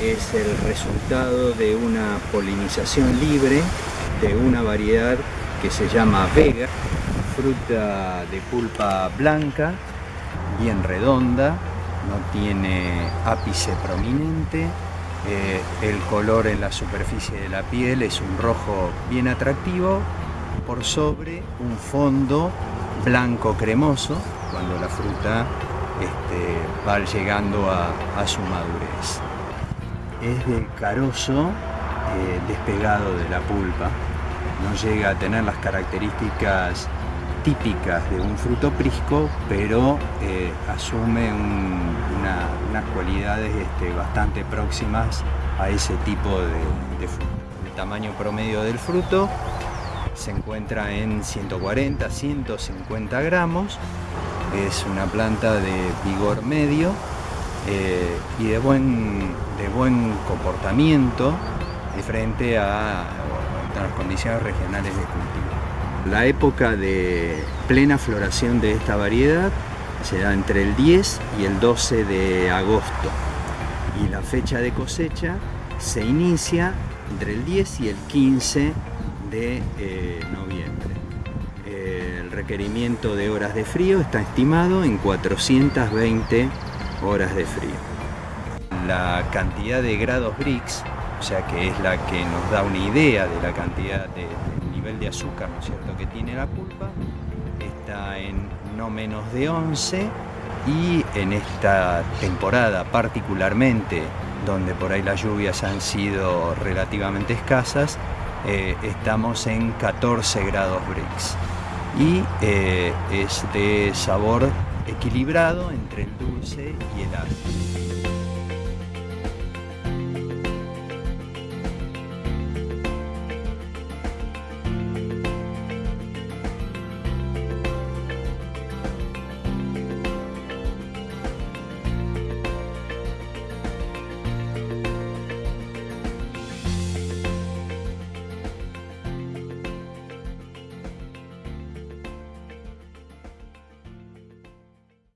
es el resultado de una polinización libre de una variedad que se llama Vega, fruta de pulpa blanca, bien redonda, no tiene ápice prominente, eh, el color en la superficie de la piel es un rojo bien atractivo por sobre un fondo blanco cremoso cuando la fruta este, va llegando a, su madurez. Es de carozo eh, despegado de la pulpa, no llega a tener las características típicas de un fruto prisco, pero eh, asume unas cualidades este, bastante próximas a ese tipo de, de fruto. El tamaño promedio del fruto se encuentra en 140, 150 gramos, es una planta de vigor medio eh, y de buen, de buen comportamiento frente a, las condiciones regionales de cultivo. La época de plena floración de esta variedad se da entre el 10 y el 12 de agosto y la fecha de cosecha se inicia entre el 10 y el 15 de eh, noviembre. Requerimiento de horas de frío está estimado en 420 horas de frío. La cantidad de grados Brix, o sea que es la que nos da una idea de la cantidad de, del nivel de azúcar ¿no es cierto? que tiene la pulpa, está en no menos de 11 y en esta temporada particularmente donde por ahí las lluvias han sido relativamente escasas, eh, estamos en 14 grados Brix y eh, es de sabor equilibrado entre el dulce y el ácido.